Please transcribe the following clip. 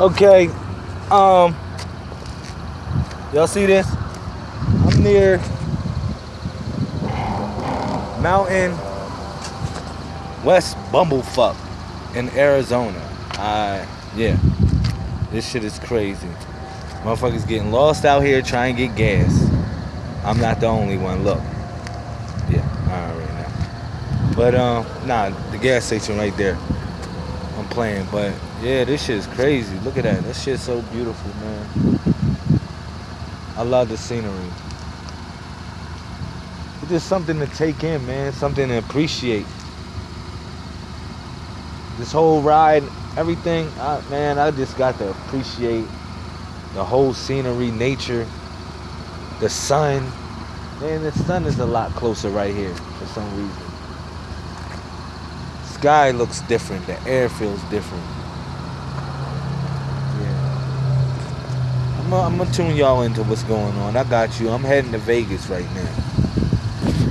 Okay, um, y'all see this? I'm near Mountain West Bumblefuck in Arizona. I yeah, this shit is crazy. Motherfuckers getting lost out here trying to get gas. I'm not the only one. Look, yeah, all right now. But um, nah, the gas station right there. I'm playing, but yeah, this shit is crazy. Look at that. That shit's so beautiful, man. I love the scenery. It's just something to take in, man. Something to appreciate. This whole ride, everything, I, man, I just got to appreciate the whole scenery, nature, the sun. Man, the sun is a lot closer right here for some reason. Sky looks different. The air feels different. Yeah. I'm gonna, tune y'all into what's going on. I got you. I'm heading to Vegas right now.